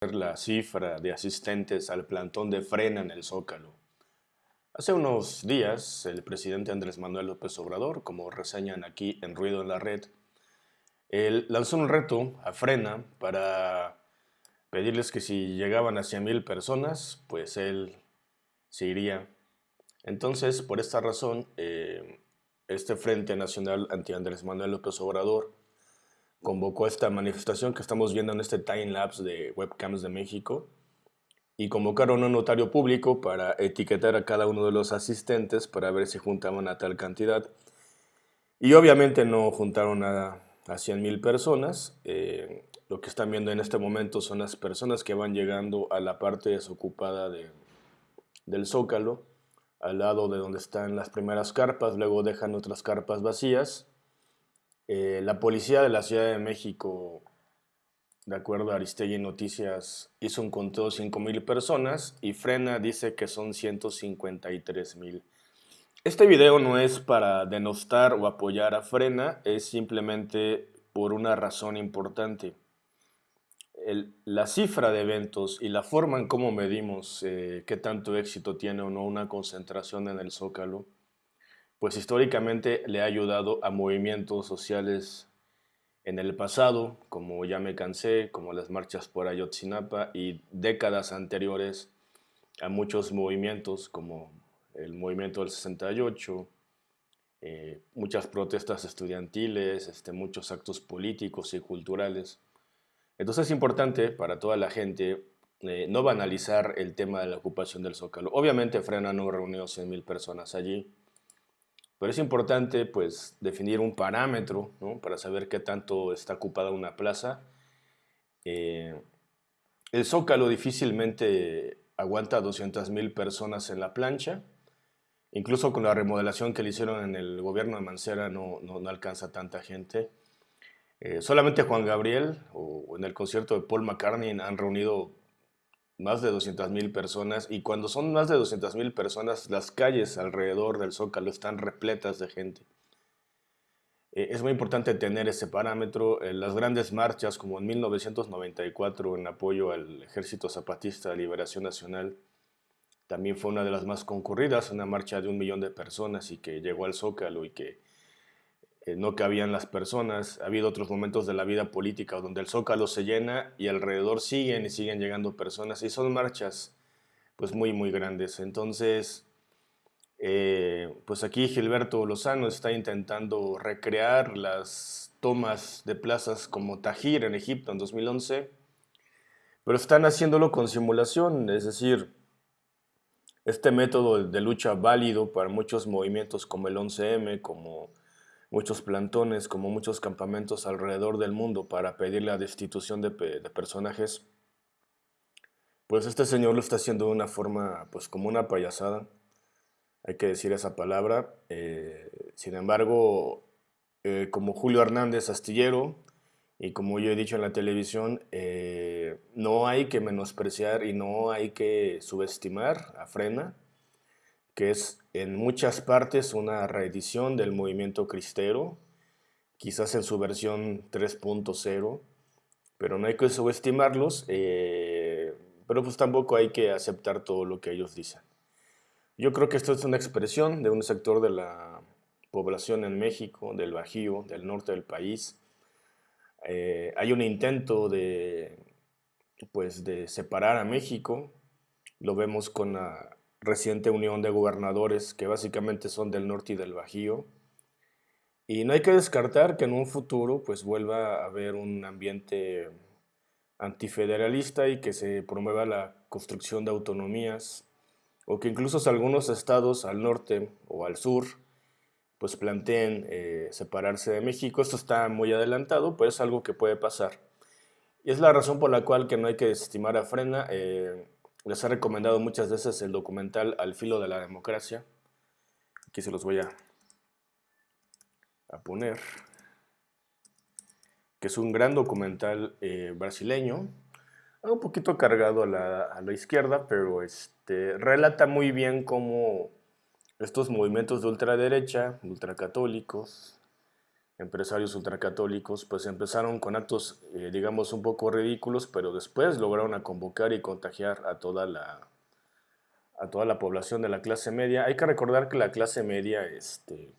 la cifra de asistentes al plantón de frena en el Zócalo. Hace unos días, el presidente Andrés Manuel López Obrador, como reseñan aquí en Ruido en la Red, lanzó un reto a frena para pedirles que si llegaban a 100.000 personas, pues él se iría. Entonces, por esta razón, eh, este Frente Nacional anti Andrés Manuel López Obrador convocó esta manifestación que estamos viendo en este time lapse de webcams de México y convocaron a un notario público para etiquetar a cada uno de los asistentes para ver si juntaban a tal cantidad. Y obviamente no juntaron a, a 100 mil personas. Eh, lo que están viendo en este momento son las personas que van llegando a la parte desocupada de, del Zócalo, al lado de donde están las primeras carpas, luego dejan otras carpas vacías eh, la policía de la Ciudad de México, de acuerdo a Aristegui Noticias, hizo un conteo de 5.000 personas y Frena dice que son 153.000. Este video no es para denostar o apoyar a Frena, es simplemente por una razón importante. la cifra de eventos y la forma en cómo medimos eh, qué tanto éxito tiene o no una concentración en el Zócalo pues históricamente le ha ayudado a movimientos sociales en el pasado, como Ya me cansé, como las marchas por Ayotzinapa y décadas anteriores a muchos movimientos como el movimiento del 68, eh, muchas protestas estudiantiles, este, muchos actos políticos y culturales. Entonces es importante para toda la gente eh, no banalizar el tema de la ocupación del Zócalo. Obviamente Frena no reunió 100.000 personas allí, pero es importante pues, definir un parámetro para saber qué tanto está ocupada una plaza. Eh, el Zócalo difícilmente aguanta 200.000 personas en la plancha. Incluso con la remodelación que le hicieron en el gobierno de Mancera no, no, alcanza tanta gente. Eh, solamente Juan Gabriel o en el concierto de Paul McCartney han reunido más de 200.000 personas y cuando son más de 200.000 personas, las calles alrededor del Zócalo están repletas de gente. Eh, es muy importante tener ese parámetro. En las grandes marchas, como en 1994 en apoyo al Ejército Zapatista de Liberación Nacional, también fue una de las más concurridas, una marcha de un millón de personas y que llegó al Zócalo y que eh, no cabían las personas. Ha habido otros momentos de la vida política donde el zócalo se llena y alrededor siguen y siguen llegando personas y son marchas pues muy muy grandes. Entonces, eh, pues aquí Gilberto Lozano está intentando recrear las tomas de plazas como Tajir en Egipto en 2011, pero están haciéndolo con simulación, es decir, este método de lucha válido para muchos movimientos como el 11M, como muchos plantones, como muchos campamentos alrededor del mundo para pedir la destitución de, personajes, pues este señor lo está haciendo de una forma, pues como una payasada, hay que decir esa palabra. Eh, sin embargo, eh, como Julio Hernández Astillero, y como yo he dicho en la televisión, eh, no hay que menospreciar y no hay que subestimar a Frena, que es en muchas partes una reedición del movimiento cristero, quizás en su versión 3.0, pero no hay que subestimarlos, eh, pero pues tampoco hay que aceptar todo lo que ellos dicen. Yo creo que esto es una expresión de un sector de la población en México, del Bajío, del norte del país. Eh, hay un intento de, pues, de separar a México, lo vemos con la reciente unión de gobernadores que básicamente son del norte y del Bajío. Y no hay que descartar que en un futuro pues vuelva a haber un ambiente antifederalista y que se promueva la construcción de autonomías o que incluso algunos estados al norte o al sur pues planteen eh, separarse de México. Esto está muy adelantado, pero es algo que puede pasar. Y es la razón por la cual que no hay que desestimar a Frena. Eh, les he recomendado muchas veces el documental Al filo de la democracia. Aquí se los voy a, a poner. Que es un gran documental eh, brasileño. Un poquito cargado a la, izquierda, pero este, relata muy bien cómo estos movimientos de ultraderecha, ultracatólicos, empresarios ultracatólicos, pues empezaron con actos, eh, digamos, un poco ridículos, pero después lograron convocar y contagiar a toda la a toda la población de la clase media. Hay que recordar que la clase media, este,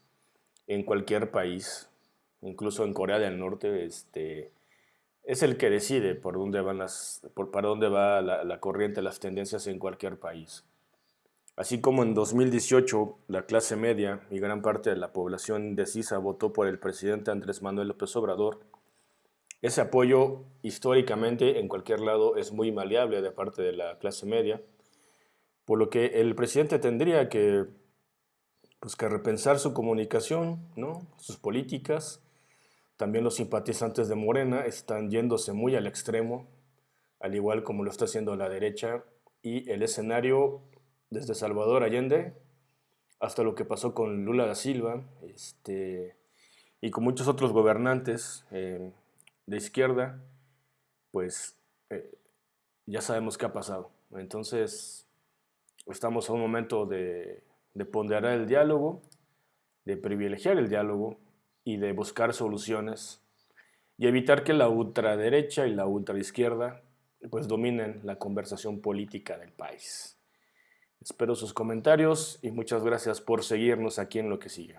en cualquier país, incluso en Corea del Norte, este, es el que decide por dónde van las, por, para dónde va la corriente, las tendencias en cualquier país. Así como en 2018 la clase media y gran parte de la población indecisa votó por el presidente Andrés Manuel López Obrador, ese apoyo históricamente en cualquier lado es muy maleable de parte de la clase media, por lo que el presidente tendría que, pues, repensar su comunicación, ¿no? sus políticas. También los simpatizantes de Morena están yéndose muy al extremo, al igual como lo está haciendo la derecha, y el escenario desde Salvador Allende hasta lo que pasó con Lula da Silva este, y con muchos otros gobernantes eh, de izquierda, pues eh, ya sabemos qué ha pasado. Entonces, estamos a un momento de, de ponderar el diálogo, de privilegiar el diálogo y de buscar soluciones y evitar que la ultraderecha y la ultraizquierda pues dominen la conversación política del país. Espero sus comentarios y muchas gracias por seguirnos aquí en lo que sigue.